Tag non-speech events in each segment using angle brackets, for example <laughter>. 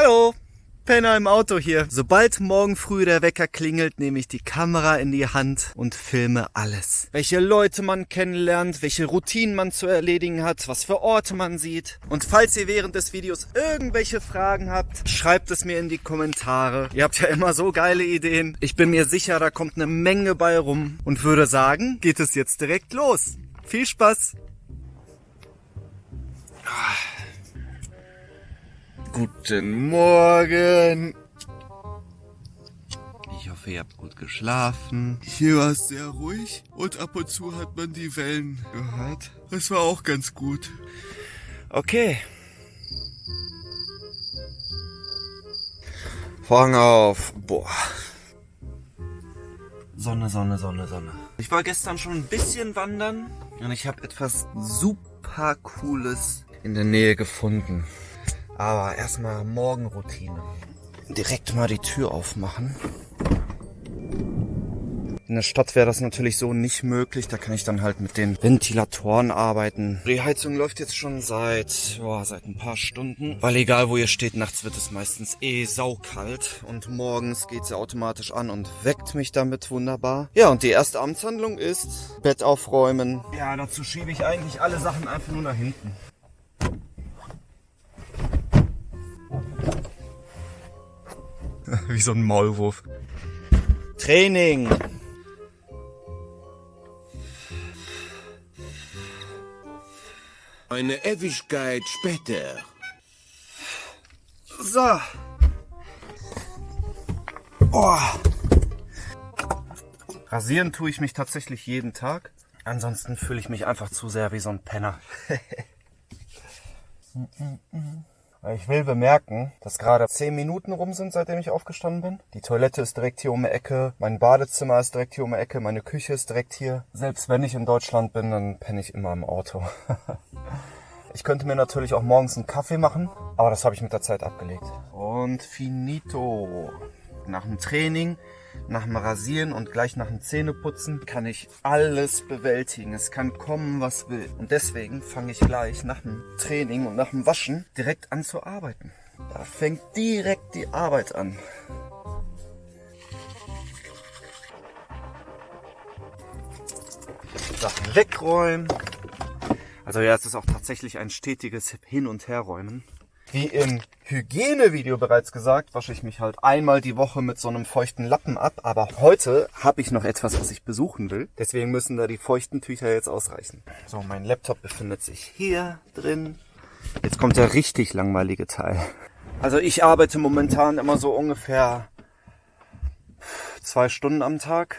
Hallo, Penner im Auto hier. Sobald morgen früh der Wecker klingelt, nehme ich die Kamera in die Hand und filme alles. Welche Leute man kennenlernt, welche Routinen man zu erledigen hat, was für Orte man sieht. Und falls ihr während des Videos irgendwelche Fragen habt, schreibt es mir in die Kommentare. Ihr habt ja immer so geile Ideen. Ich bin mir sicher, da kommt eine Menge bei rum und würde sagen, geht es jetzt direkt los. Viel Spaß! Guten Morgen. Ich hoffe, ihr habt gut geschlafen. Hier war es sehr ruhig und ab und zu hat man die Wellen gehört. Das war auch ganz gut. Okay. Vorhang auf. Boah. Sonne, Sonne, Sonne, Sonne. Ich war gestern schon ein bisschen wandern und ich habe etwas super cooles in der Nähe gefunden. Aber erstmal Morgenroutine. Direkt mal die Tür aufmachen. In der Stadt wäre das natürlich so nicht möglich. Da kann ich dann halt mit den Ventilatoren arbeiten. Die Heizung läuft jetzt schon seit, boah, seit ein paar Stunden. Weil egal wo ihr steht, nachts wird es meistens eh saukalt. Und morgens geht sie automatisch an und weckt mich damit wunderbar. Ja, und die erste Amtshandlung ist Bett aufräumen. Ja, dazu schiebe ich eigentlich alle Sachen einfach nur nach hinten. <laughs> Wie so ein Maulwurf. Training. Eine Ewigkeit später. So. Oh. Rasieren tue ich mich tatsächlich jeden Tag. Ansonsten fühle ich mich einfach zu sehr wie so ein Penner. <laughs> Ich will bemerken, dass gerade 10 Minuten rum sind, seitdem ich aufgestanden bin. Die Toilette ist direkt hier um die Ecke, mein Badezimmer ist direkt hier um die Ecke, meine Küche ist direkt hier. Selbst wenn ich in Deutschland bin, dann penne ich immer im Auto. <laughs> ich könnte mir natürlich auch morgens einen Kaffee machen, aber das habe ich mit der Zeit abgelegt. Und finito. Nach dem Training nach dem Rasieren und gleich nach dem Zähneputzen kann ich alles bewältigen. Es kann kommen, was will. Und deswegen fange ich gleich nach dem Training und nach dem Waschen direkt an zu arbeiten. Da fängt direkt die Arbeit an. Sachen wegräumen. Also ja, es ist auch tatsächlich ein stetiges Hin- und Herräumen. Wie im Hygienevideo bereits gesagt, wasche ich mich halt einmal die Woche mit so einem feuchten Lappen ab. Aber heute habe ich noch etwas, was ich besuchen will. Deswegen müssen da die feuchten Tücher jetzt ausreichen. So, mein Laptop befindet sich hier drin. Jetzt kommt der richtig langweilige Teil. Also ich arbeite momentan immer so ungefähr zwei Stunden am Tag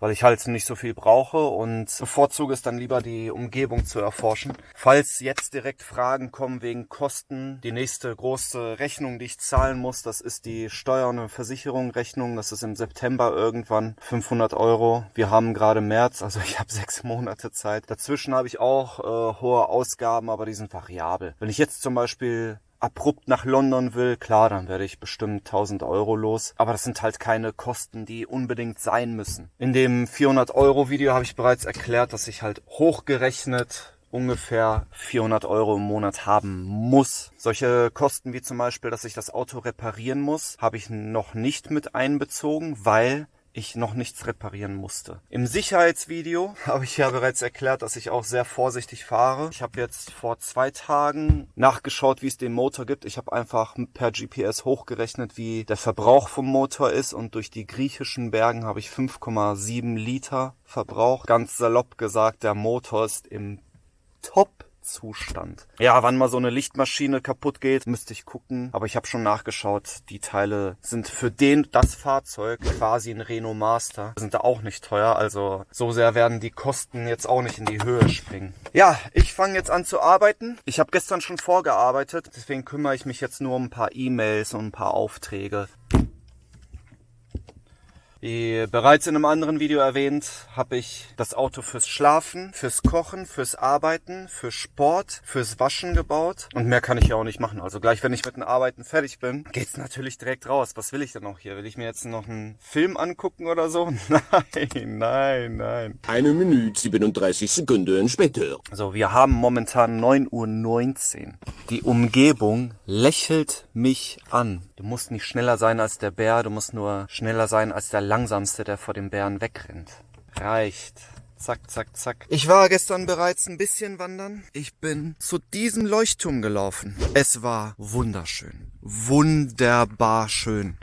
weil ich halt nicht so viel brauche und bevorzuge es dann lieber die Umgebung zu erforschen. Falls jetzt direkt Fragen kommen wegen Kosten, die nächste große Rechnung, die ich zahlen muss, das ist die Steuer- und Versicherung Rechnung. Das ist im September irgendwann 500 Euro. Wir haben gerade März, also <laughs> ich habe sechs Monate Zeit. Dazwischen habe ich auch äh, hohe Ausgaben, aber die sind variabel. Wenn ich jetzt zum Beispiel abrupt nach London will, klar, dann werde ich bestimmt 1000 Euro los. Aber das sind halt keine Kosten, die unbedingt sein müssen. In dem 400 Euro Video habe ich bereits erklärt, dass ich halt hochgerechnet ungefähr 400 Euro im Monat haben muss. Solche Kosten wie zum Beispiel, dass ich das Auto reparieren muss, habe ich noch nicht mit einbezogen, weil ich noch nichts reparieren musste. Im Sicherheitsvideo <laughs> habe ich ja bereits erklärt, dass ich auch sehr vorsichtig fahre. Ich habe jetzt vor zwei Tagen nachgeschaut, wie es den Motor gibt. Ich habe einfach per GPS hochgerechnet, wie der Verbrauch vom Motor ist und durch die griechischen Bergen habe ich 5,7 Liter Verbrauch. Ganz salopp gesagt, der Motor ist im Top Zustand. Ja, wann mal so eine Lichtmaschine kaputt geht, müsste ich gucken. Aber ich habe schon nachgeschaut. Die Teile sind für den, das Fahrzeug quasi ein Renault Master. Sind da auch nicht teuer. Also so sehr werden die Kosten jetzt auch nicht in die Höhe springen. Ja, ich fange jetzt an zu arbeiten. Ich habe gestern schon vorgearbeitet. Deswegen kümmere ich mich jetzt nur um ein paar E-Mails und ein paar Aufträge. Wie bereits in einem anderen Video erwähnt, habe ich das Auto fürs Schlafen, fürs Kochen, fürs Arbeiten, für Sport, fürs Waschen gebaut. Und mehr kann ich ja auch nicht machen. Also gleich, wenn ich mit den Arbeiten fertig bin, geht's natürlich direkt raus. Was will ich denn auch hier? Will ich mir jetzt noch einen Film angucken oder so? <laughs> Nein, nein, nein. Eine Minute 37 Sekunden später. So, wir haben momentan 9.19 Uhr. Die Umgebung lächelt mich an. Du musst nicht schneller sein als der Bär, du musst nur schneller sein als der Langsamste, der vor dem Bären wegrennt. Reicht. Zack, zack, zack. Ich war gestern bereits ein bisschen wandern. Ich bin zu diesem Leuchtturm gelaufen. Es war wunderschön. Wunderbar schön.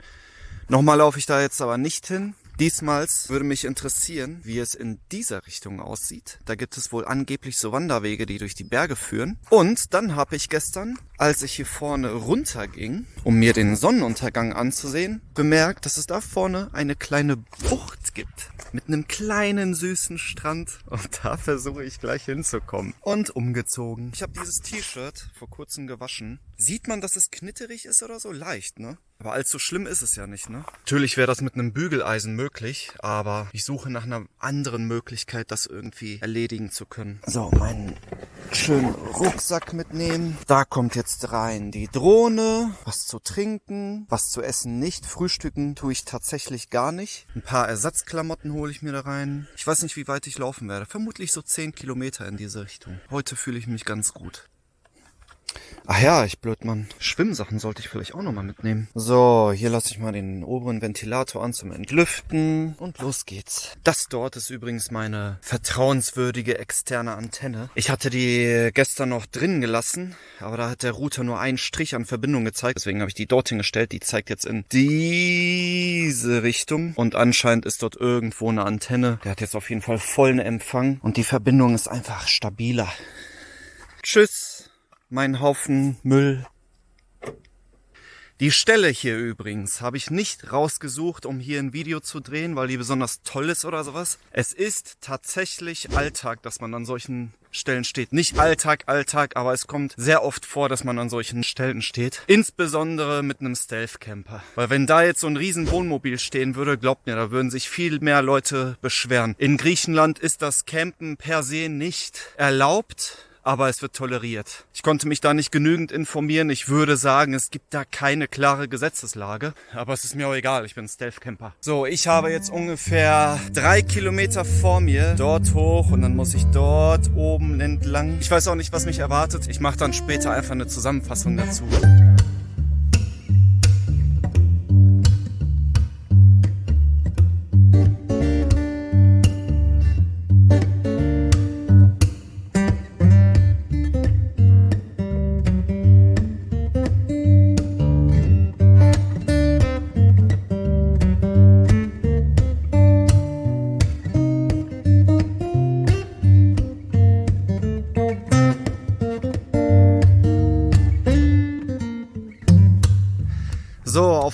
Nochmal laufe ich da jetzt aber nicht hin. Diesmals würde mich interessieren, wie es in dieser Richtung aussieht. Da gibt es wohl angeblich so Wanderwege, die durch die Berge führen. Und dann habe ich gestern, als ich hier vorne runterging, um mir den Sonnenuntergang anzusehen, bemerkt, dass es da vorne eine kleine Bucht gibt. Mit einem kleinen süßen Strand. Und da versuche ich gleich hinzukommen. Und umgezogen. Ich habe dieses T-Shirt vor kurzem gewaschen. Sieht man, dass es knitterig ist oder so? Leicht, ne? Aber allzu schlimm ist es ja nicht, ne? Natürlich wäre das mit einem Bügeleisen möglich, aber ich suche nach einer anderen Möglichkeit, das irgendwie erledigen zu können. So, meinen schönen Rucksack mitnehmen. Da kommt jetzt rein die Drohne, was zu trinken, was zu essen nicht. Frühstücken tue ich tatsächlich gar nicht. Ein paar Ersatzklamotten hole ich mir da rein. Ich weiß nicht, wie weit ich laufen werde. Vermutlich so 10 Kilometer in diese Richtung. Heute fühle ich mich ganz gut. Ach ja, ich Blödmann. Schwimmsachen sollte ich vielleicht auch nochmal mitnehmen. So, hier lasse ich mal den oberen Ventilator an zum Entlüften. Und los geht's. Das dort ist übrigens meine vertrauenswürdige externe Antenne. Ich hatte die gestern noch drin gelassen, aber da hat der Router nur einen Strich an Verbindung gezeigt. Deswegen habe ich die dorthin gestellt. Die zeigt jetzt in diese Richtung. Und anscheinend ist dort irgendwo eine Antenne. Der hat jetzt auf jeden Fall vollen Empfang. Und die Verbindung ist einfach stabiler. Tschüss mein Haufen Müll. Die Stelle hier übrigens habe ich nicht rausgesucht, um hier ein Video zu drehen, weil die besonders toll ist oder sowas. Es ist tatsächlich Alltag, dass man an solchen Stellen steht. Nicht Alltag, Alltag, aber es kommt sehr oft vor, dass man an solchen Stellen steht. Insbesondere mit einem Stealth-Camper. Weil wenn da jetzt so ein riesen Wohnmobil stehen würde, glaubt mir, da würden sich viel mehr Leute beschweren. In Griechenland ist das Campen per se nicht erlaubt aber es wird toleriert. Ich konnte mich da nicht genügend informieren. Ich würde sagen, es gibt da keine klare Gesetzeslage. Aber es ist mir auch egal, ich bin Stealth-Camper. So, ich habe jetzt ungefähr drei Kilometer vor mir dort hoch und dann muss ich dort oben entlang. Ich weiß auch nicht, was mich erwartet. Ich mache dann später einfach eine Zusammenfassung dazu.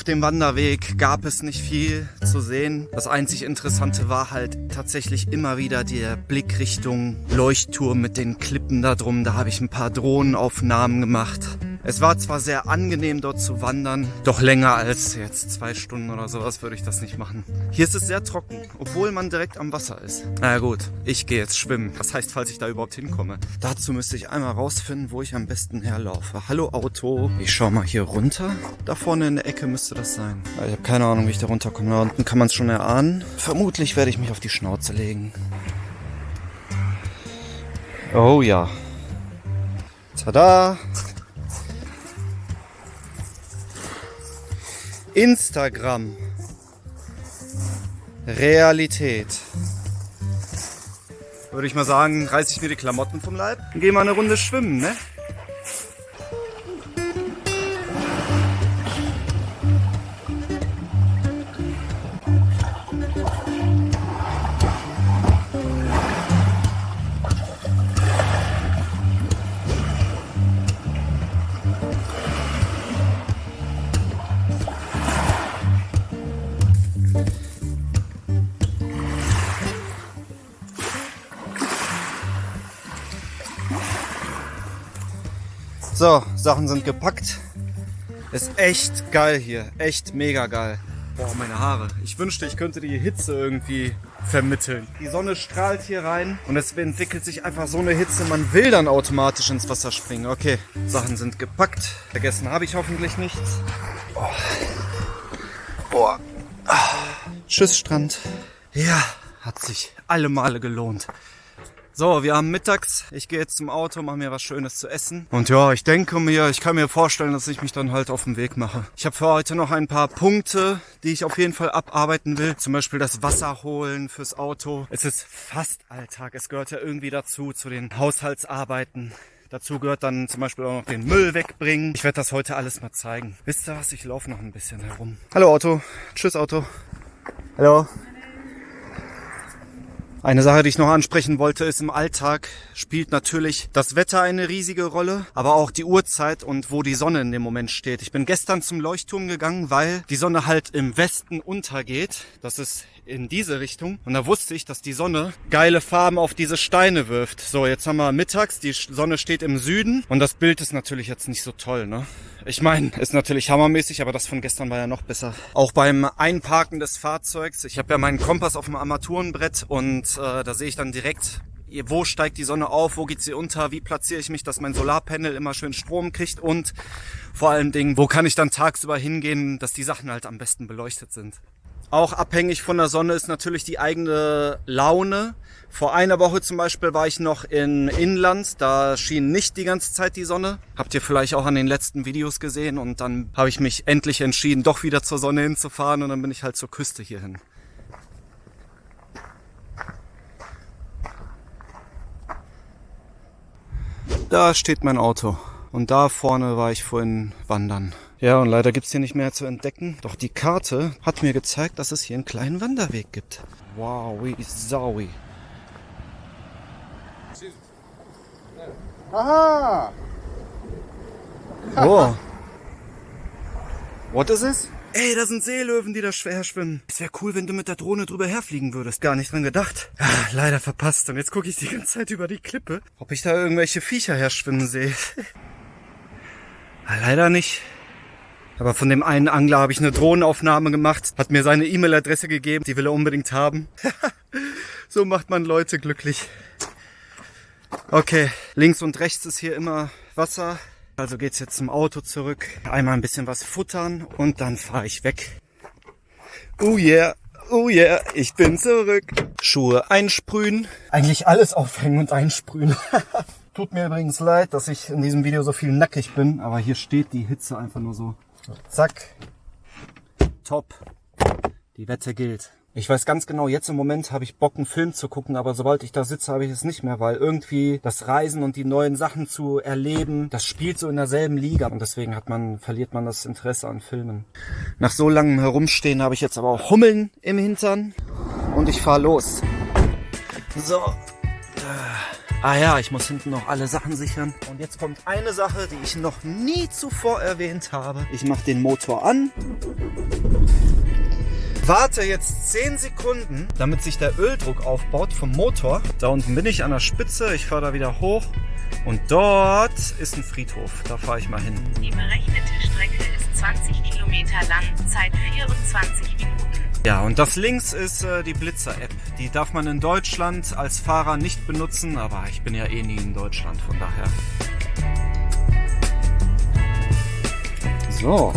Auf dem Wanderweg gab es nicht viel zu sehen. Das einzig Interessante war halt tatsächlich immer wieder der Blick Richtung Leuchtturm mit den Klippen da drum. Da habe ich ein paar Drohnenaufnahmen gemacht. Es war zwar sehr angenehm dort zu wandern, doch länger als jetzt zwei Stunden oder sowas würde ich das nicht machen. Hier ist es sehr trocken, obwohl man direkt am Wasser ist. Na ja, gut, ich gehe jetzt schwimmen. Das heißt, falls ich da überhaupt hinkomme. Dazu müsste ich einmal rausfinden, wo ich am besten herlaufe. Hallo Auto. Ich schau mal hier runter. Da vorne in der Ecke müsste das sein. Ich habe keine Ahnung, wie ich da runterkomme. Da unten kann man es schon erahnen. Vermutlich werde ich mich auf die Schnauze legen. Oh ja. Tada! Instagram. Realität. Würde ich mal sagen, reiße ich mir die Klamotten vom Leib und gehe mal eine Runde schwimmen, ne? So, Sachen sind gepackt. Ist echt geil hier. Echt mega geil. Boah, meine Haare. Ich wünschte, ich könnte die Hitze irgendwie vermitteln. Die Sonne strahlt hier rein und es entwickelt sich einfach so eine Hitze, man will dann automatisch ins Wasser springen. Okay, Sachen sind gepackt. Vergessen habe ich hoffentlich nichts. Oh. Boah. Ah. Tschüss, Strand. Ja, hat sich alle Male gelohnt. So, wir haben mittags. Ich gehe jetzt zum Auto, mache mir was Schönes zu essen. Und ja, ich denke mir, ich kann mir vorstellen, dass ich mich dann halt auf den Weg mache. Ich habe für heute noch ein paar Punkte, die ich auf jeden Fall abarbeiten will. Zum Beispiel das Wasser holen fürs Auto. Es ist fast Alltag. Es gehört ja irgendwie dazu, zu den Haushaltsarbeiten. Dazu gehört dann zum Beispiel auch noch den Müll wegbringen. Ich werde das heute alles mal zeigen. Wisst ihr was? Ich laufe noch ein bisschen herum. Hallo Auto. Tschüss Auto. Hallo. Eine Sache, die ich noch ansprechen wollte, ist im Alltag spielt natürlich das Wetter eine riesige Rolle, aber auch die Uhrzeit und wo die Sonne in dem Moment steht. Ich bin gestern zum Leuchtturm gegangen, weil die Sonne halt im Westen untergeht. Das ist in diese Richtung. Und da wusste ich, dass die Sonne geile Farben auf diese Steine wirft. So, jetzt haben wir mittags, die Sonne steht im Süden und das Bild ist natürlich jetzt nicht so toll, ne? Ich meine, ist natürlich hammermäßig, aber das von gestern war ja noch besser. Auch beim Einparken des Fahrzeugs. Ich habe ja meinen Kompass auf dem Armaturenbrett und äh, da sehe ich dann direkt, wo steigt die Sonne auf, wo geht sie unter, wie platziere ich mich, dass mein Solarpanel immer schön Strom kriegt und vor allen Dingen, wo kann ich dann tagsüber hingehen, dass die Sachen halt am besten beleuchtet sind. Auch abhängig von der Sonne ist natürlich die eigene Laune. Vor einer Woche zum Beispiel war ich noch in Inland, da schien nicht die ganze Zeit die Sonne. Habt ihr vielleicht auch an den letzten Videos gesehen und dann habe ich mich endlich entschieden, doch wieder zur Sonne hinzufahren und dann bin ich halt zur Küste hierhin. Da steht mein Auto und da vorne war ich vorhin wandern. Ja, und leider gibt's hier nicht mehr zu entdecken. Doch die Karte hat mir gezeigt, dass es hier einen kleinen Wanderweg gibt. Wow, wie saui. Aha! Oh. <laughs> What is this? Ey, da sind Seelöwen, die da schwer schwimmen. Es wäre cool, wenn du mit der Drohne drüber herfliegen würdest. Gar nicht dran gedacht. Ah, leider verpasst. Und jetzt gucke ich die ganze Zeit über die Klippe, ob ich da irgendwelche Viecher herschwimmen sehe. <laughs> ah, leider nicht. Aber von dem einen Angler habe ich eine Drohnenaufnahme gemacht, hat mir seine E-Mail-Adresse gegeben, die will er unbedingt haben. <laughs> so macht man Leute glücklich. Okay, links und rechts ist hier immer Wasser. Also geht's jetzt zum Auto zurück. Einmal ein bisschen was futtern und dann fahre ich weg. Oh yeah, oh yeah, ich bin zurück. Schuhe einsprühen. Eigentlich alles aufhängen und einsprühen. <laughs> Tut mir übrigens leid, dass ich in diesem Video so viel nackig bin, aber hier steht die Hitze einfach nur so Zack. Top. Die Wette gilt. Ich weiß ganz genau, jetzt im Moment habe ich Bock, einen Film zu gucken, aber sobald ich da sitze, habe ich es nicht mehr, weil irgendwie das Reisen und die neuen Sachen zu erleben, das spielt so in derselben Liga und deswegen hat man, verliert man das Interesse an Filmen. Nach so langem Herumstehen habe ich jetzt aber auch Hummeln im Hintern und ich fahre los. So. Ah ja, ich muss hinten noch alle Sachen sichern. Und jetzt kommt eine Sache, die ich noch nie zuvor erwähnt habe. Ich mache den Motor an. Warte jetzt 10 Sekunden, damit sich der Öldruck aufbaut vom Motor. Da unten bin ich an der Spitze. Ich fahre da wieder hoch. Und dort ist ein Friedhof. Da fahre ich mal hin. Die berechnete Strecke ist 20 Kilometer lang, Zeit 24 Minuten. Ja, und das links ist äh, die Blitzer-App. Die darf man in Deutschland als Fahrer nicht benutzen, aber ich bin ja eh nie in Deutschland, von daher. So,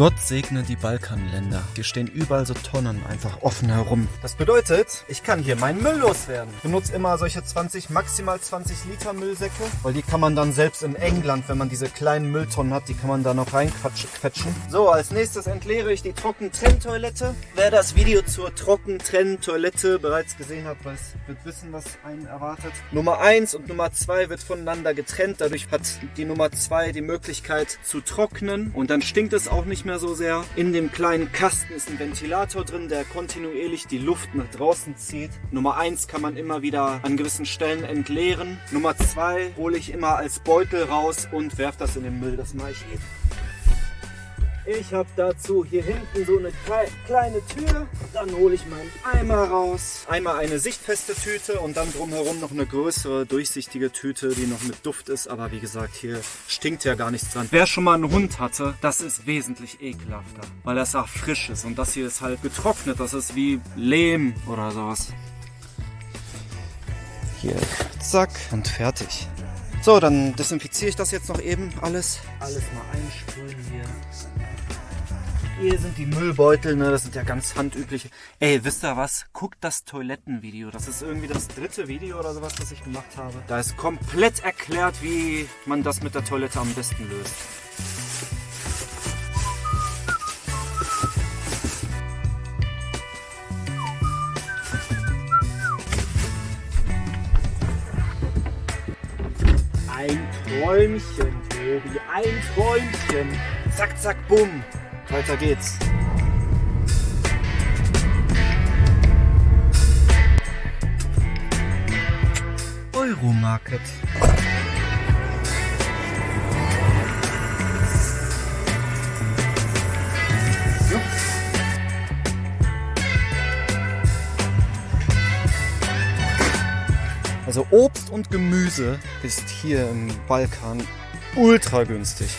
Gott segne die Balkanländer. Hier stehen überall so Tonnen einfach offen herum. Das bedeutet, ich kann hier meinen Müll loswerden. Ich benutze immer solche 20, maximal 20 Liter Müllsäcke, weil die kann man dann selbst in England, wenn man diese kleinen Mülltonnen hat, die kann man da noch reinquetschen. So, als nächstes entleere ich die Trockentrenntoilette. Wer das Video zur Trockentrenntoilette bereits gesehen hat, weiß, wird wissen, was einen erwartet. Nummer 1 und Nummer 2 wird voneinander getrennt. Dadurch hat die Nummer 2 die Möglichkeit zu trocknen und dann stinkt es auch nicht mehr mehr so sehr. In dem kleinen Kasten ist ein Ventilator drin, der kontinuierlich die Luft nach draußen zieht. Nummer 1 kann man immer wieder an gewissen Stellen entleeren. Nummer 2 hole ich immer als Beutel raus und werfe das in den Müll. Das mache ich eben. Ich habe dazu hier hinten so eine kleine Tür. Dann hole ich meinen Eimer raus. Einmal eine sichtfeste Tüte und dann drumherum noch eine größere, durchsichtige Tüte, die noch mit Duft ist. Aber wie gesagt, hier stinkt ja gar nichts dran. Wer schon mal einen Hund hatte, das ist wesentlich ekelhafter, weil das auch frisch ist. Und das hier ist halt getrocknet. Das ist wie Lehm oder sowas. Hier, zack und fertig. So, dann desinfiziere ich das jetzt noch eben alles. Alles mal einsprühen hier. Hier sind die Müllbeutel, ne? Das sind ja ganz handübliche. Ey, wisst ihr was? Guckt das Toilettenvideo. Das ist irgendwie das dritte Video oder sowas, das ich gemacht habe. Da ist komplett erklärt, wie man das mit der Toilette am besten löst. Ein Träumchen, Tobi, ein Träumchen. Zack, zack, bumm. Weiter geht's. Euromarket. So. Also Obst und Gemüse ist hier im Balkan ultra günstig.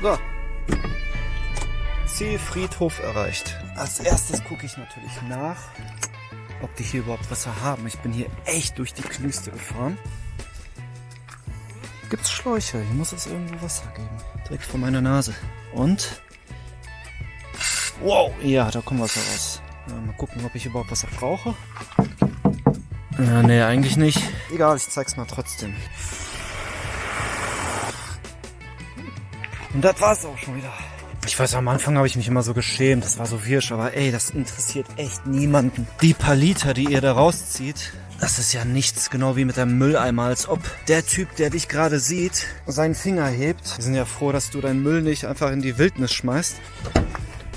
So. Zielfriedhof erreicht. Als erstes gucke ich natürlich nach, ob die hier überhaupt Wasser haben. Ich bin hier echt durch die Knüste gefahren. Gibt's Schläuche? Hier muss es irgendwo Wasser geben. Direkt vor meiner Nase. Und? Wow, ja, da kommt Wasser raus. Ja, mal gucken, ob ich überhaupt Wasser brauche. Ja, nee, eigentlich nicht. Egal, ich zeig's mal trotzdem. Und das war's auch schon wieder. Ich weiß, am Anfang habe ich mich immer so geschämt, das war so wirsch, aber ey, das interessiert echt niemanden. Die paar Liter, die ihr da rauszieht, das ist ja nichts, genau wie mit dem Mülleimer, als ob der Typ, der dich gerade sieht, seinen Finger hebt. Wir sind ja froh, dass du deinen Müll nicht einfach in die Wildnis schmeißt.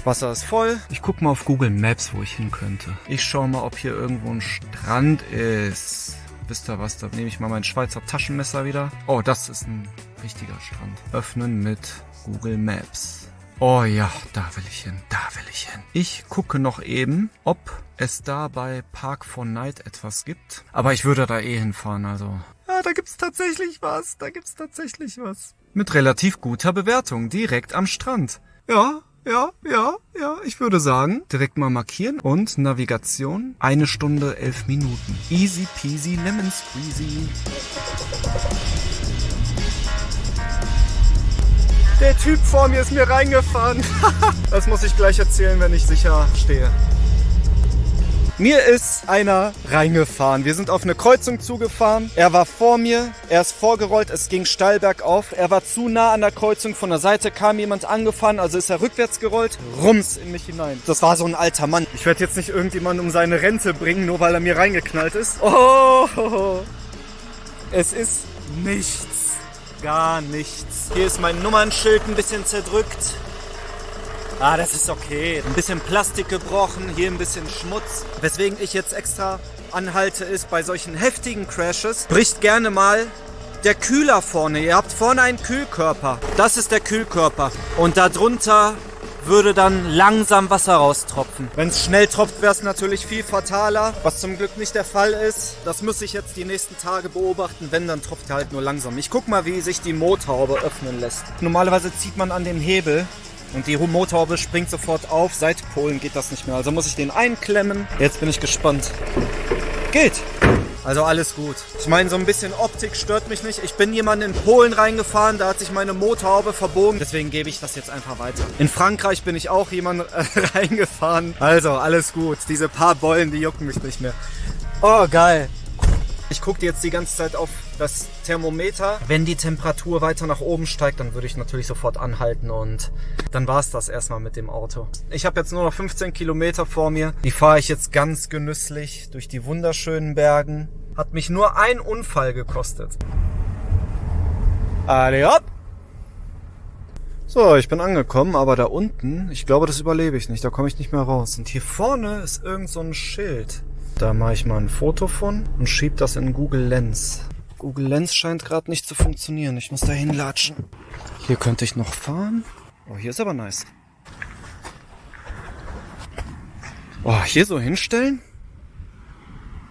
Wasser ist voll. Ich guck mal auf Google Maps, wo ich hin könnte. Ich schau mal, ob hier irgendwo ein Strand ist. Wisst ihr was, da nehme ich mal mein Schweizer Taschenmesser wieder. Oh, das ist ein richtiger Strand. Öffnen mit Google Maps. Oh ja, da will ich hin, da will ich hin. Ich gucke noch eben, ob es da bei Park for Night etwas gibt. Aber ich würde da eh hinfahren, also. Ja, da gibt's tatsächlich was, da gibt's tatsächlich was. Mit relativ guter Bewertung, direkt am Strand. Ja, ja, ja, ja, ich würde sagen, direkt mal markieren und Navigation, eine Stunde, elf Minuten. Easy peasy lemon squeezy. Der Typ vor mir ist mir reingefahren. <laughs> das muss ich gleich erzählen, wenn ich sicher stehe. Mir ist einer reingefahren. Wir sind auf eine Kreuzung zugefahren. Er war vor mir, er ist vorgerollt, es ging steil bergauf. Er war zu nah an der Kreuzung, von der Seite kam jemand angefahren, also ist er rückwärts gerollt, rums in mich hinein. Das war so ein alter Mann. Ich werde jetzt nicht irgendjemanden um seine Rente bringen, nur weil er mir reingeknallt ist. Oh, es ist nichts. Gar nichts. Hier ist mein Nummernschild ein bisschen zerdrückt. Ah, das ist okay. Ein bisschen Plastik gebrochen, hier ein bisschen Schmutz. Weswegen ich jetzt extra anhalte, ist bei solchen heftigen Crashes, bricht gerne mal der Kühler vorne. Ihr habt vorne einen Kühlkörper. Das ist der Kühlkörper. Und darunter würde dann langsam Wasser raustropfen. Wenn es schnell tropft, wäre es natürlich viel fataler, was zum Glück nicht der Fall ist. Das muss ich jetzt die nächsten Tage beobachten. Wenn, dann tropft er halt nur langsam. Ich guck mal, wie sich die Motorhaube öffnen lässt. Normalerweise zieht man an dem Hebel und die Motorhaube springt sofort auf. Seit Polen geht das nicht mehr. Also muss ich den einklemmen. Jetzt bin ich gespannt. Geht! Also alles gut. Ich meine, so ein bisschen Optik stört mich nicht. Ich bin jemand in Polen reingefahren, da hat sich meine Motorhaube verbogen. Deswegen gebe ich das jetzt einfach weiter. In Frankreich bin ich auch jemand äh, <laughs> reingefahren. Also alles gut. Diese paar Beulen, die jucken mich nicht mehr. Oh, geil. Ich gucke jetzt die ganze Zeit auf das Thermometer. Wenn die Temperatur weiter nach oben steigt, dann würde ich natürlich sofort anhalten und dann war es das erstmal mit dem Auto. Ich habe jetzt nur noch 15 Kilometer vor mir. Die fahre ich jetzt ganz genüsslich durch die wunderschönen Bergen. Hat mich nur ein Unfall gekostet. Alle hopp! So, ich bin angekommen, aber da unten, ich glaube, das überlebe ich nicht. Da komme ich nicht mehr raus. Und hier vorne ist irgend so ein Schild. Da mache ich mal ein Foto von und schieb das in Google Lens. Google Lens scheint gerade nicht zu funktionieren. Ich muss da hinlatschen. Hier könnte ich noch fahren. Oh, hier ist aber nice. Oh, hier so hinstellen?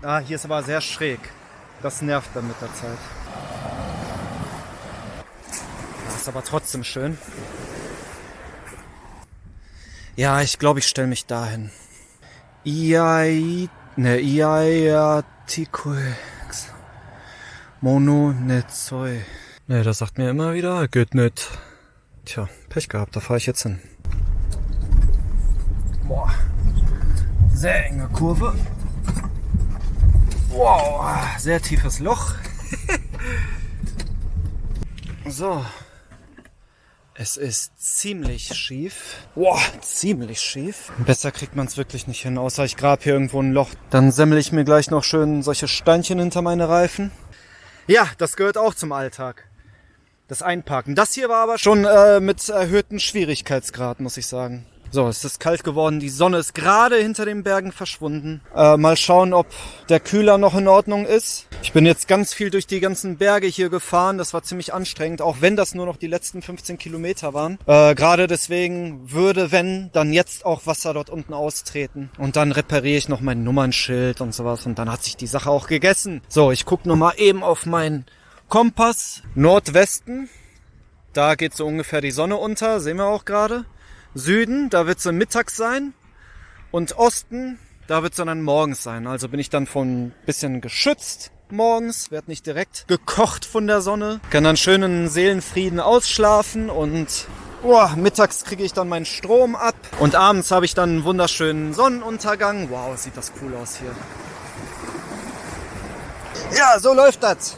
Ah, hier ist aber sehr schräg. Das nervt dann mit der Zeit. Das ist aber trotzdem schön. Ja, ich glaube, ich stelle mich dahin. Iai, ne, Iaiatikuex. Mono Netzoi. Ne, das sagt mir immer wieder, geht nicht. Tja, Pech gehabt, da fahre ich jetzt hin. Boah. Sehr enge Kurve. Wow, sehr tiefes Loch. <laughs> so. Es ist ziemlich schief. Boah, ziemlich schief. Besser kriegt man es wirklich nicht hin, außer ich grab hier irgendwo ein Loch. Dann semmel ich mir gleich noch schön solche Steinchen hinter meine Reifen. Ja, das gehört auch zum Alltag. Das Einparken. Das hier war aber schon äh, mit erhöhtem Schwierigkeitsgrad, muss ich sagen. So, es ist kalt geworden. Die Sonne ist gerade hinter den Bergen verschwunden. Äh, mal schauen, ob der Kühler noch in Ordnung ist. Ich bin jetzt ganz viel durch die ganzen Berge hier gefahren. Das war ziemlich anstrengend, auch wenn das nur noch die letzten 15 Kilometer waren. Äh, gerade deswegen würde, wenn, dann jetzt auch Wasser dort unten austreten. Und dann repariere ich noch mein Nummernschild und sowas. Und dann hat sich die Sache auch gegessen. So, ich gucke nochmal eben auf meinen Kompass. Nordwesten. Da geht so ungefähr die Sonne unter. Sehen wir auch gerade. Süden, da wird es mittags sein. Und Osten, da wird es dann morgens sein. Also bin ich dann von bisschen geschützt morgens, werde nicht direkt gekocht von der Sonne, kann dann schön in Seelenfrieden ausschlafen und oh, mittags kriege ich dann meinen Strom ab und abends habe ich dann einen wunderschönen Sonnenuntergang. Wow, sieht das cool aus hier. Ja, so läuft das.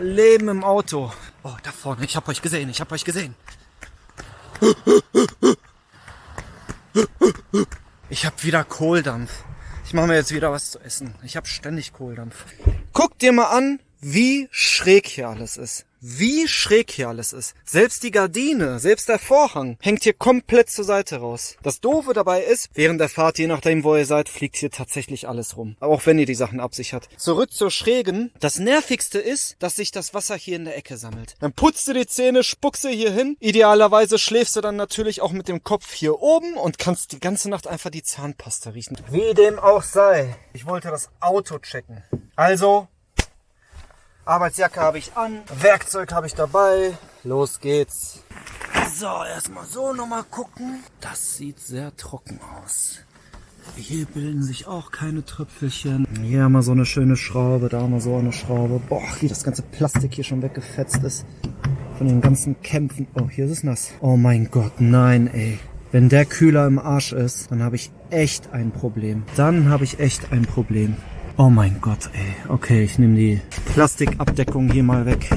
Leben im Auto. Oh, da vorne, ich habe euch gesehen, ich habe euch gesehen. Ich habe wieder Kohldampf. Ich mache mir jetzt wieder was zu essen. Ich habe ständig Kohldampf. Guck dir mal an, wie schräg hier alles ist. Wie schräg hier alles ist. Selbst die Gardine, selbst der Vorhang hängt hier komplett zur Seite raus. Das Doofe dabei ist, während der Fahrt, je nachdem wo ihr seid, fliegt hier tatsächlich alles rum. Auch wenn ihr die Sachen absichert. Zurück zur Schrägen. Das Nervigste ist, dass sich das Wasser hier in der Ecke sammelt. Dann putzt du die Zähne, spuckst du hier hin. Idealerweise schläfst du dann natürlich auch mit dem Kopf hier oben und kannst die ganze Nacht einfach die Zahnpasta riechen. Wie dem auch sei. Ich wollte das Auto checken. Also, Arbeitsjacke habe ich an, Werkzeug habe ich dabei. Los geht's. So, erstmal so nochmal gucken. Das sieht sehr trocken aus. Hier bilden sich auch keine Tröpfelchen. Hier haben wir so eine schöne Schraube, da haben wir so eine Schraube. Boah, wie das ganze Plastik hier schon weggefetzt ist. Von den ganzen Kämpfen. Oh, hier ist es nass. Oh mein Gott, nein, ey. Wenn der Kühler im Arsch ist, dann habe ich echt ein Problem. Dann habe ich echt ein Problem. Oh mein Gott, ey. Okay, ich nehme die Plastikabdeckung hier mal weg.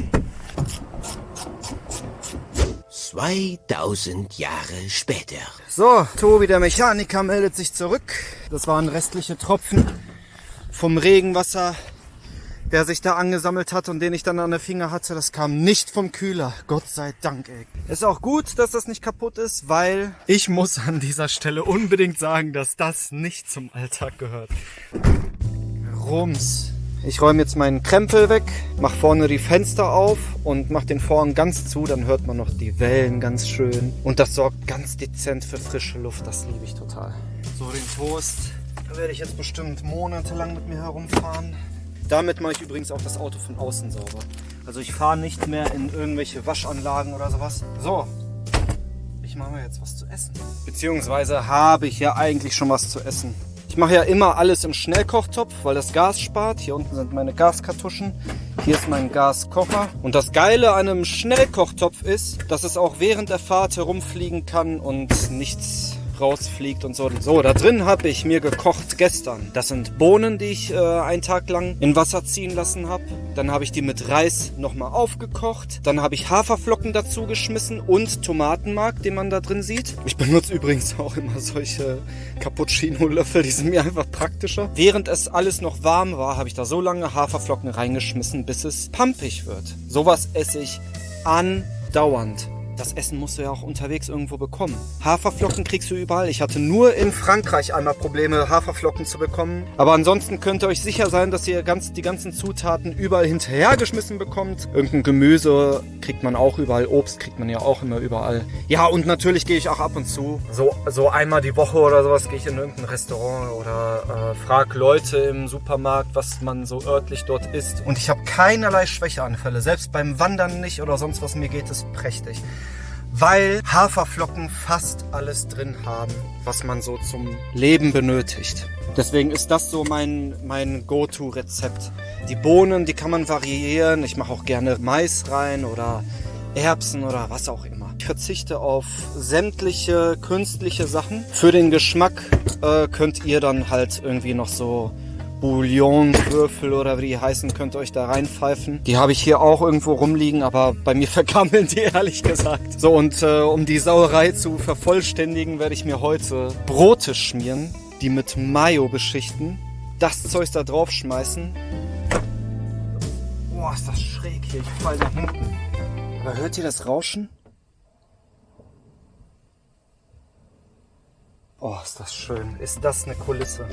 2000 Jahre später. So, Tobi, der Mechaniker, meldet sich zurück. Das waren restliche Tropfen vom Regenwasser, der sich da angesammelt hat und den ich dann an der Finger hatte. Das kam nicht vom Kühler. Gott sei Dank, ey. Ist auch gut, dass das nicht kaputt ist, weil ich muss an dieser Stelle unbedingt sagen, dass das nicht zum Alltag gehört. Rums. Ich räume jetzt meinen Krempel weg, mach vorne die Fenster auf und mach den Vorhang ganz zu, dann hört man noch die Wellen ganz schön. Und das sorgt ganz dezent für frische Luft, das liebe ich total. So, den Toast werde ich jetzt bestimmt monatelang mit mir herumfahren. Damit mache ich übrigens auch das Auto von außen sauber. Also ich fahre nicht mehr in irgendwelche Waschanlagen oder sowas. So, ich mache mir jetzt was zu essen. Beziehungsweise habe ich ja eigentlich schon was zu essen. Ich mache ja immer alles im Schnellkochtopf, weil das Gas spart. Hier unten sind meine Gaskartuschen. Hier ist mein Gaskocher. Und das Geile an einem Schnellkochtopf ist, dass es auch während der Fahrt herumfliegen kann und nichts rausfliegt und so. So, da drin habe ich mir gekocht gestern. Das sind Bohnen, die ich äh, einen Tag lang in Wasser ziehen lassen habe. Dann habe ich die mit Reis nochmal aufgekocht. Dann habe ich Haferflocken dazu geschmissen und Tomatenmark, den man da drin sieht. Ich benutze übrigens auch immer solche Cappuccino-Löffel, die sind mir einfach praktischer. Während es alles noch warm war, habe ich da so lange Haferflocken reingeschmissen, bis es pampig wird. Sowas esse ich andauernd. Das Essen musst du ja auch unterwegs irgendwo bekommen. Haferflocken kriegst du überall. Ich hatte nur in Frankreich einmal Probleme, Haferflocken zu bekommen. Aber ansonsten könnt ihr euch sicher sein, dass ihr ganz, die ganzen Zutaten überall hinterhergeschmissen bekommt. Irgendein Gemüse kriegt man auch überall. Obst kriegt man ja auch immer überall. Ja, und natürlich gehe ich auch ab und zu. So, so einmal die Woche oder sowas gehe ich in irgendein Restaurant oder äh, frag Leute im Supermarkt, was man so örtlich dort isst. Und ich habe keinerlei Schwächeanfälle. Selbst beim Wandern nicht oder sonst was. Mir geht es prächtig weil Haferflocken fast alles drin haben, was man so zum Leben benötigt. Deswegen ist das so mein, mein Go-To-Rezept. Die Bohnen, die kann man variieren. Ich mache auch gerne Mais rein oder Erbsen oder was auch immer. Ich verzichte auf sämtliche künstliche Sachen. Für den Geschmack äh, könnt ihr dann halt irgendwie noch so Bouillonwürfel oder wie die heißen, könnt ihr euch da reinpfeifen. Die habe ich hier auch irgendwo rumliegen, aber bei mir <laughs> vergammeln die ehrlich gesagt. So und äh, um die Sauerei zu vervollständigen, werde ich mir heute Brote schmieren, die mit Mayo beschichten, das Zeug da drauf schmeißen. Boah, ist das schräg hier, ich fall da hinten. Aber hört ihr das Rauschen? Oh, ist das schön. Ist das eine Kulisse?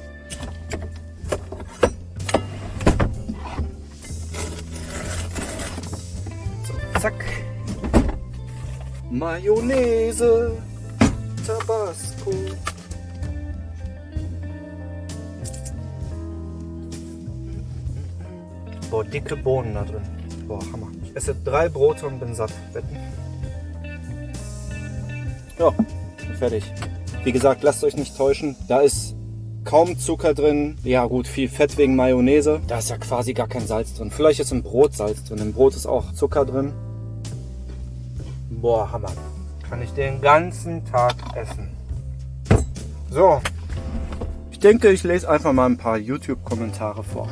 Mayonnaise, Tabasco. Boah, dicke Bohnen da drin. Boah, Hammer. Ich esse drei Brote und bin satt. Wetten? Ja, fertig. Wie gesagt, lasst euch nicht täuschen. Da ist kaum Zucker drin. Ja gut, viel Fett wegen Mayonnaise. Da ist ja quasi gar kein Salz drin. Vielleicht ist im Brot Salz drin. Im Brot ist auch Zucker drin. Boah, Hammer. Kann ich den ganzen Tag essen. So. Ich denke, ich lese einfach mal ein paar YouTube-Kommentare vor.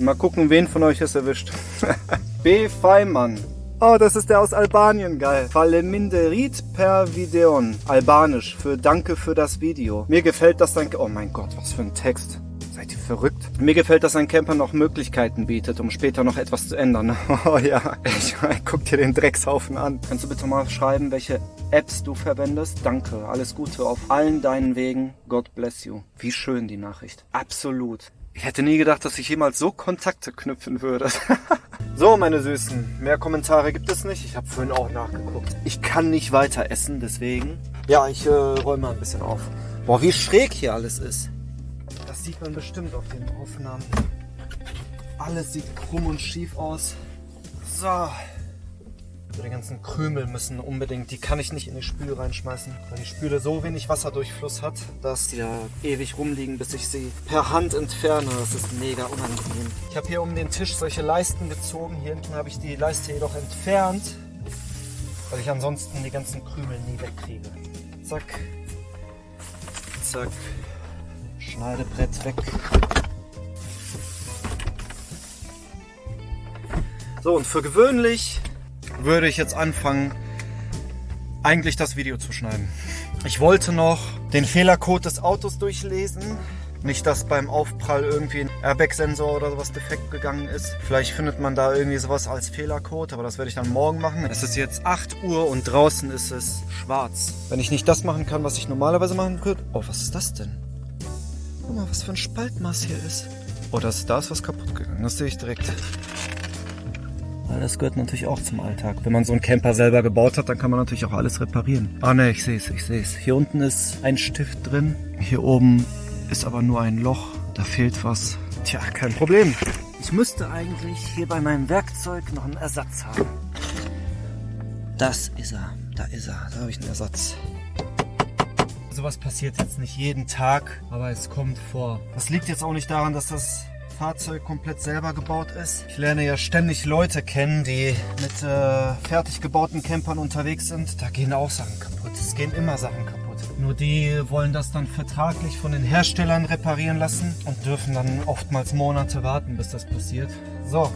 Mal gucken, wen von euch es erwischt. <laughs> B. Feimann. Oh, das ist der aus Albanien, geil. Faleminderit per Videon. Albanisch für Danke für das Video. Mir gefällt das dann... Oh mein Gott, was für ein Text. Seid ihr verrückt? Mir gefällt, dass ein Camper noch Möglichkeiten bietet, um später noch etwas zu ändern. <laughs> Oh ja, ich, guck dir den Dreckshaufen an. Kannst du bitte mal schreiben, welche Apps du verwendest? Danke, alles Gute auf allen deinen Wegen. God bless you. Wie schön die Nachricht. Absolut. Ich hätte nie gedacht, dass ich jemals so Kontakte knüpfen würde. <laughs> so, meine Süßen, mehr Kommentare gibt es nicht. Ich habe vorhin auch nachgeguckt. Ich kann nicht weiter essen, deswegen. Ja, ich äh, räume mal ein bisschen auf. Boah, wie schräg hier alles ist. Das sieht man bestimmt auf den Aufnahmen. Alles sieht krumm und schief aus. So. So, die ganzen Krümel müssen unbedingt, die kann ich nicht in die Spüle reinschmeißen, weil die Spüle so wenig Wasserdurchfluss hat, dass die da ewig rumliegen, bis ich sie per Hand entferne. Das ist mega unangenehm. Ich habe hier um den Tisch solche Leisten gezogen. Hier hinten habe ich die Leiste jedoch entfernt, weil ich ansonsten die ganzen Krümel nie wegkriege. Zack. Zack. Schneidebrett weg. So, und für gewöhnlich würde ich jetzt anfangen, eigentlich das Video zu schneiden. Ich wollte noch den Fehlercode des Autos durchlesen. Nicht, dass beim Aufprall irgendwie ein Airbag-Sensor oder sowas defekt gegangen ist. Vielleicht findet man da irgendwie sowas als Fehlercode, aber das werde ich dann morgen machen. Es ist jetzt 8 Uhr und draußen ist es schwarz. Wenn ich nicht das machen kann, was ich normalerweise machen würde... Oh, was ist das denn? Guck mal, was für ein Spaltmaß hier ist. Oh, das, da ist was kaputt gegangen. Das sehe ich direkt. Weil das gehört natürlich auch zum Alltag. Wenn man so einen Camper selber gebaut hat, dann kann man natürlich auch alles reparieren. Ah ne, ich sehe es, ich sehe es. Hier unten ist ein Stift drin. Hier oben ist aber nur ein Loch. Da fehlt was. Tja, kein Problem. Ich müsste eigentlich hier bei meinem Werkzeug noch einen Ersatz haben. Das ist er. Da ist er. Da habe ich einen Ersatz. Sowas passiert jetzt nicht jeden Tag, aber es kommt vor. Das liegt jetzt auch nicht daran, dass das Fahrzeug komplett selber gebaut ist. Ich lerne ja ständig Leute kennen, die mit äh, fertig gebauten Campern unterwegs sind. Da gehen auch Sachen kaputt. Es gehen immer Sachen kaputt. Nur die wollen das dann vertraglich von den Herstellern reparieren lassen und dürfen dann oftmals Monate warten, bis das passiert. So.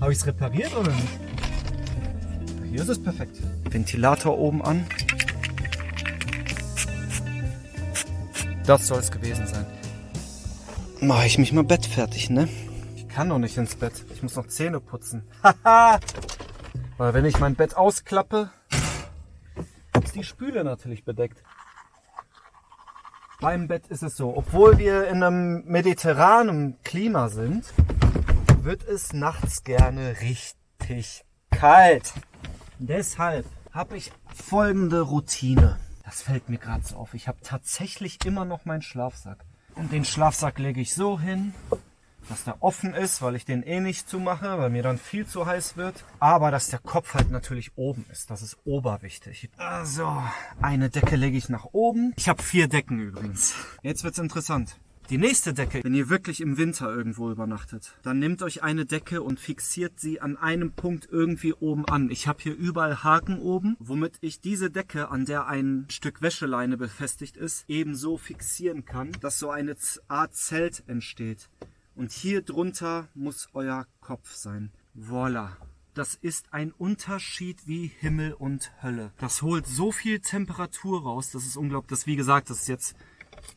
Habe ich es repariert oder nicht? Hier ist es perfekt. Ventilator oben an. Das soll es gewesen sein. Mache ich mich mal Bett fertig, ne? Ich kann noch nicht ins Bett. Ich muss noch Zähne putzen. <laughs> Haha! Weil wenn ich mein Bett ausklappe, ist die Spüle natürlich bedeckt. Beim Bett ist es so, obwohl wir in einem mediterranen Klima sind, wird es nachts gerne richtig kalt. Deshalb habe ich folgende Routine. Das fällt mir gerade so auf. Ich habe tatsächlich immer noch meinen Schlafsack. Und den Schlafsack lege ich so hin, dass der offen ist, weil ich den eh nicht zumache, weil mir dann viel zu heiß wird. Aber dass der Kopf halt natürlich oben ist. Das ist oberwichtig. Also, eine Decke lege ich nach oben. Ich habe vier Decken übrigens. Jetzt wird's interessant. Die nächste Decke, wenn ihr wirklich im Winter irgendwo übernachtet, dann nehmt euch eine Decke und fixiert sie an einem Punkt irgendwie oben an. Ich habe hier überall Haken oben, womit ich diese Decke, an der ein Stück Wäscheleine befestigt ist, ebenso fixieren kann, dass so eine Art Zelt entsteht. Und hier drunter muss euer Kopf sein. Voila. Das ist ein Unterschied wie Himmel und Hölle. Das holt so viel Temperatur raus, das ist unglaublich. Das, wie gesagt, das ist jetzt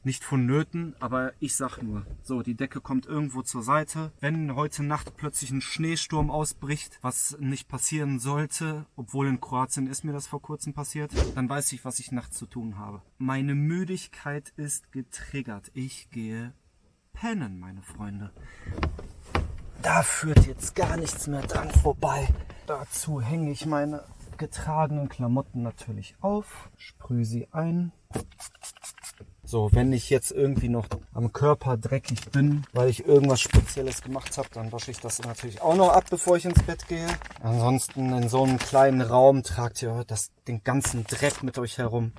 nicht vonnöten, aber ich sag nur, so, die Decke kommt irgendwo zur Seite. Wenn heute Nacht plötzlich ein Schneesturm ausbricht, was nicht passieren sollte, obwohl in Kroatien ist mir das vor kurzem passiert, dann weiß ich, was ich nachts zu tun habe. Meine Müdigkeit ist getriggert. Ich gehe pennen, meine Freunde. Da führt jetzt gar nichts mehr dran vorbei. Dazu hänge ich meine getragenen Klamotten natürlich auf, sprühe sie ein. So, wenn ich jetzt irgendwie noch am Körper dreckig bin, weil ich irgendwas Spezielles gemacht habe, dann wasche ich das natürlich auch noch ab, bevor ich ins Bett gehe. Ansonsten in so einem kleinen Raum tragt ihr das, den ganzen Dreck mit euch herum.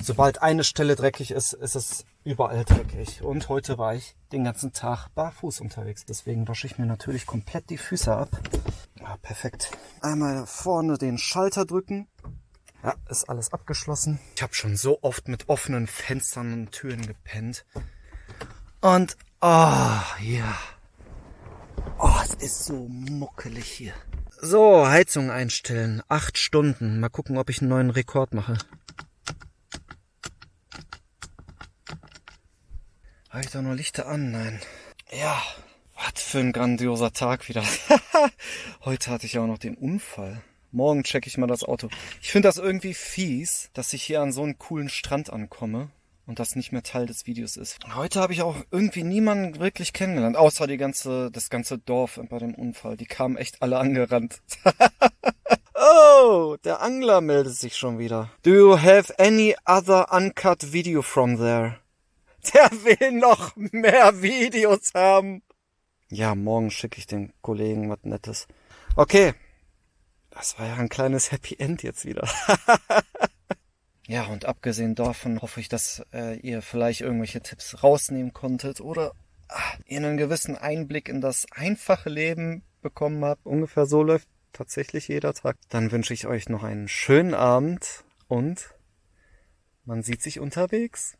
Sobald eine Stelle dreckig ist, ist es überall dreckig. Und heute war ich den ganzen Tag barfuß unterwegs. Deswegen wasche ich mir natürlich komplett die Füße ab. Ja, perfekt. Einmal vorne den Schalter drücken ja, ist alles abgeschlossen. Ich habe schon so oft mit offenen Fenstern und Türen gepennt. Und, oh, ja. Oh, es ist so muckelig hier. So, Heizung einstellen. Acht Stunden. Mal gucken, ob ich einen neuen Rekord mache. Habe ich da nur Lichter an? Nein. Ja, was für ein grandioser Tag wieder. <laughs> Heute hatte ich auch noch den Unfall. Morgen checke ich mal das Auto. Ich finde das irgendwie fies, dass ich hier an so einen coolen Strand ankomme und das nicht mehr Teil des Videos ist. Heute habe ich auch irgendwie niemanden wirklich kennengelernt, außer die ganze, das ganze Dorf bei dem Unfall. Die kamen echt alle angerannt. <laughs> oh, der Angler meldet sich schon wieder. Do you have any other uncut video from there? Der will noch mehr Videos haben. Ja, morgen schicke ich den Kollegen was Nettes. Okay, das war ja ein kleines Happy End jetzt wieder. <laughs> ja, und abgesehen davon hoffe ich, dass äh, ihr vielleicht irgendwelche Tipps rausnehmen konntet oder ah, ihr einen gewissen Einblick in das einfache Leben bekommen habt. Ungefähr so läuft tatsächlich jeder Tag. Dann wünsche ich euch noch einen schönen Abend und man sieht sich unterwegs.